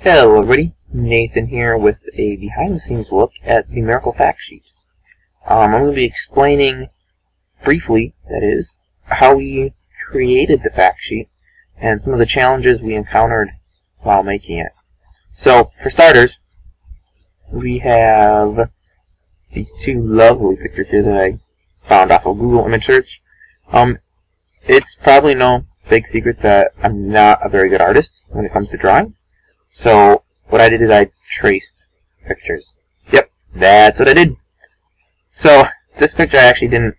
Hello everybody, Nathan here with a behind the scenes look at the Miracle Fact Sheet. Um, I'm going to be explaining briefly, that is, how we created the fact sheet and some of the challenges we encountered while making it. So, for starters, we have these two lovely pictures here that I found off of Google Image Search. Um, it's probably no big secret that I'm not a very good artist when it comes to drawing. So what I did is I traced pictures. Yep, that's what I did. So this picture I actually didn't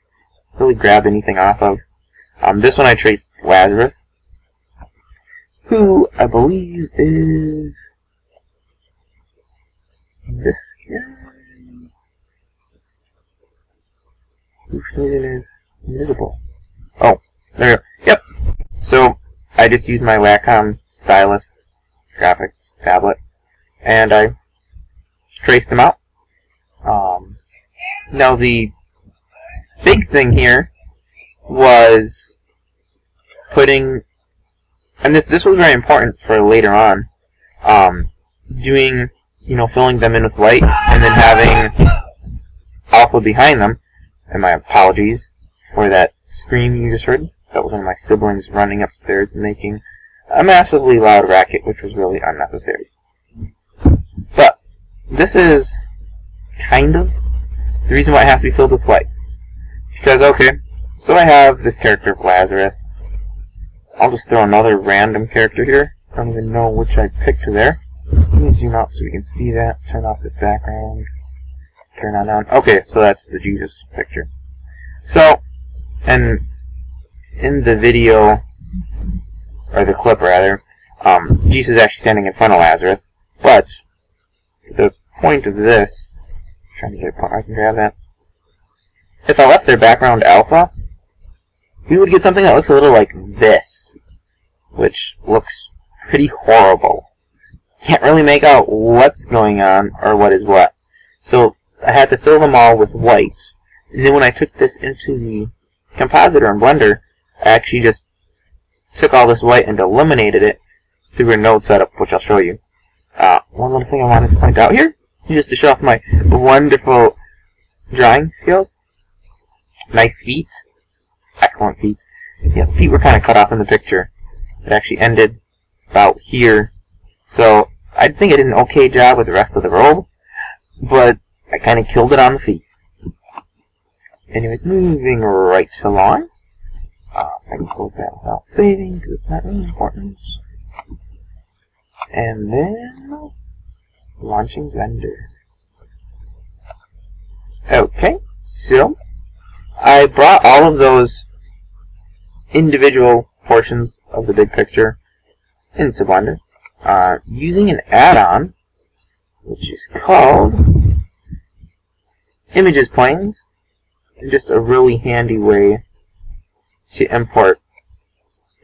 really grab anything off of. Um, this one I traced Lazarus, who I believe is this guy, whose vision is invisible. Oh, there. We go. Yep. So I just used my Wacom stylus graphics tablet, and I traced them out. Um, now the big thing here was putting, and this this was very important for later on, um, doing you know filling them in with white and then having alpha behind them. And my apologies for that scream you just heard. That was one of my siblings running upstairs making a massively loud racket, which was really unnecessary. But this is kind of the reason why it has to be filled with light. Because, okay, so I have this character of Lazarus. I'll just throw another random character here. I don't even know which I picked there. Let me zoom out so we can see that. Turn off this background. Turn on on. Okay, so that's the Jesus picture. So, and in the video or the clip rather, um, Jesus is actually standing in front of Lazarus. But the point of this, I'm trying to get a point, I can grab that. If I left their background alpha, we would get something that looks a little like this, which looks pretty horrible. Can't really make out what's going on or what is what. So I had to fill them all with white. And then when I took this into the compositor in Blender, I actually just took all this white and eliminated it through a node setup, which I'll show you. Uh, one little thing I wanted to point out here, just to show off my wonderful drawing skills. Nice feet. Excellent feet. Yeah, the feet were kind of cut off in the picture. It actually ended about here. So, I think I did an okay job with the rest of the robe, but I kind of killed it on the feet. Anyways, moving right along. Uh, I can close that without saving because it's not really important. And then launching Blender. Okay, so I brought all of those individual portions of the big picture into Blender uh, using an add-on which is called Images Planes. Just a really handy way to import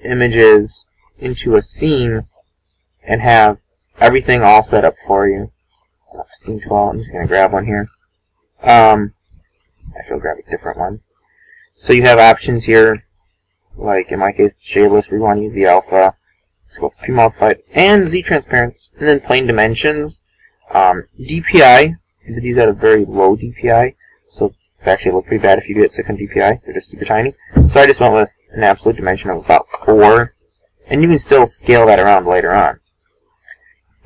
images into a scene and have everything all set up for you. Scene 12, I'm just going to grab one here. Um, I will grab a different one. So you have options here, like in my case, shadeless, we want to use the alpha, scope premultiplied, and Z transparent, and then plane dimensions. Um, DPI, these at a very low DPI, actually look pretty bad if you do it 600 DPI. They're just super tiny. So I just went with an absolute dimension of about 4. And you can still scale that around later on.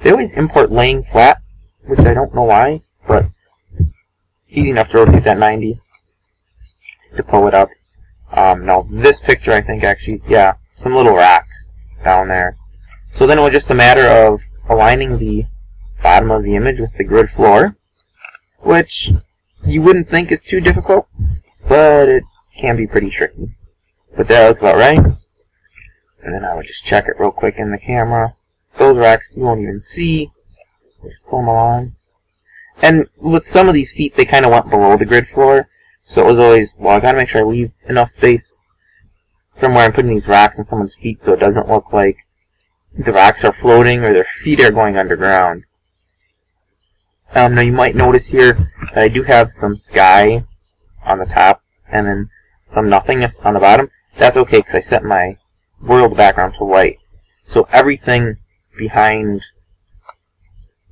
They always import laying flat, which I don't know why, but easy enough to rotate that 90 to pull it up. Um, now this picture I think actually, yeah, some little rocks down there. So then it was just a matter of aligning the bottom of the image with the grid floor, which you wouldn't think is too difficult, but it can be pretty tricky. But that looks about right. And then I would just check it real quick in the camera. Those racks you won't even see. Just pull them along. And with some of these feet, they kind of went below the grid floor. So it was always, well, I gotta make sure I leave enough space from where I'm putting these rocks in someone's feet so it doesn't look like the rocks are floating or their feet are going underground. Um, now you might notice here that I do have some sky on the top and then some nothingness on the bottom. That's okay because I set my world background to white. So everything behind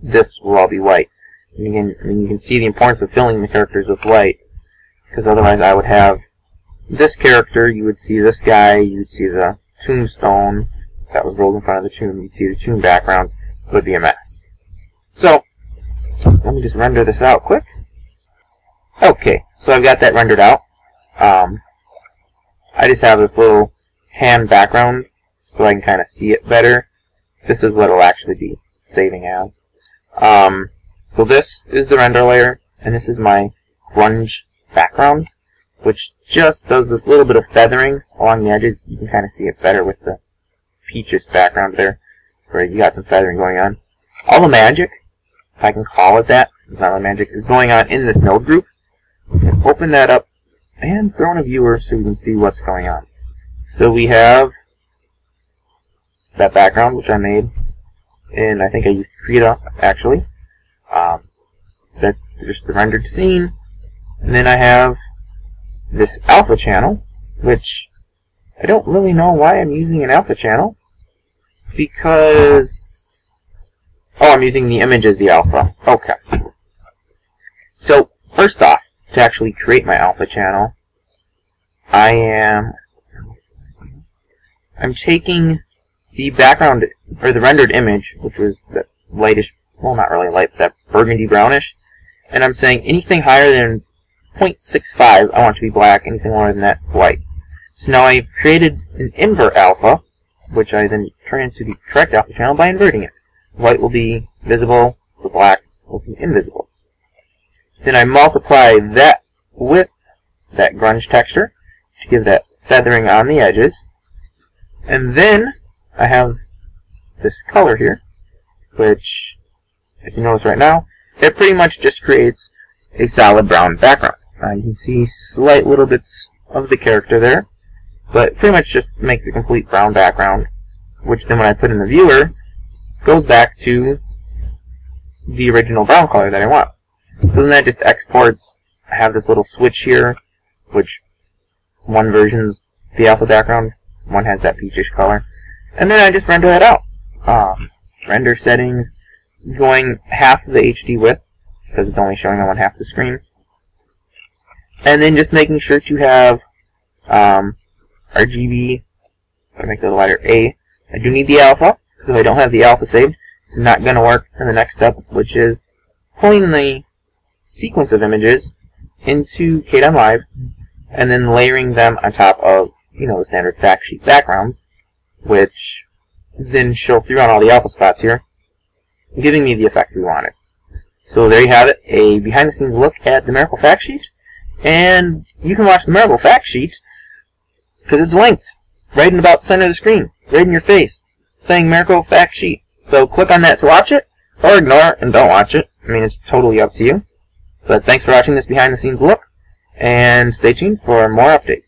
this will all be white. And you can, and you can see the importance of filling the characters with white, because otherwise I would have this character, you would see this guy, you would see the tombstone that was rolled in front of the tomb, you'd see the tomb background, it would be a mess. So, let me just render this out quick. Okay, so I've got that rendered out. Um, I just have this little hand background so I can kind of see it better. This is what it'll actually be saving as. Um, so this is the render layer, and this is my grunge background, which just does this little bit of feathering along the edges. You can kind of see it better with the peaches background there, where you got some feathering going on. All the magic, if I can call it that, it's not magic, is going on in this node group. And Open that up and throw in a viewer so you can see what's going on. So we have that background, which I made, and I think I used Krita, actually. Um, that's just the rendered scene. And then I have this alpha channel, which I don't really know why I'm using an alpha channel. Because... Oh, I'm using the image as the alpha. Okay. So, first off, to actually create my alpha channel, I am... I'm taking the background, or the rendered image, which was that lightish, well not really light, but that burgundy brownish, and I'm saying anything higher than 0.65 I want to be black, anything lower than that, white. So now I've created an invert alpha, which I then turn into the correct alpha channel by inverting it. White will be visible, the black will be invisible. Then I multiply that with that grunge texture to give that feathering on the edges. And then I have this color here, which, if you notice right now, it pretty much just creates a solid brown background. Uh, you can see slight little bits of the character there, but pretty much just makes a complete brown background, which then when I put in the viewer, goes back to the original brown color that I want. So then that just exports, I have this little switch here, which one version's the alpha background, one has that peachish color. And then I just render that out. Um, render settings, going half the HD width, because it's only showing on one half the screen. And then just making sure to have um, RGB, so I make the letter A. I do need the alpha, so if I don't have the alpha saved, it's not going to work. In the next step, which is pulling the sequence of images into Kdenlive, and then layering them on top of, you know, the standard fact sheet backgrounds which then show through on all the alpha spots here, giving me the effect we wanted. So there you have it, a behind-the-scenes look at the Miracle Fact Sheet, and you can watch the Miracle Fact Sheet because it's linked right in about the center of the screen, right in your face, saying Miracle Fact Sheet. So click on that to watch it, or ignore it and don't watch it. I mean, it's totally up to you. But thanks for watching this behind-the-scenes look, and stay tuned for more updates.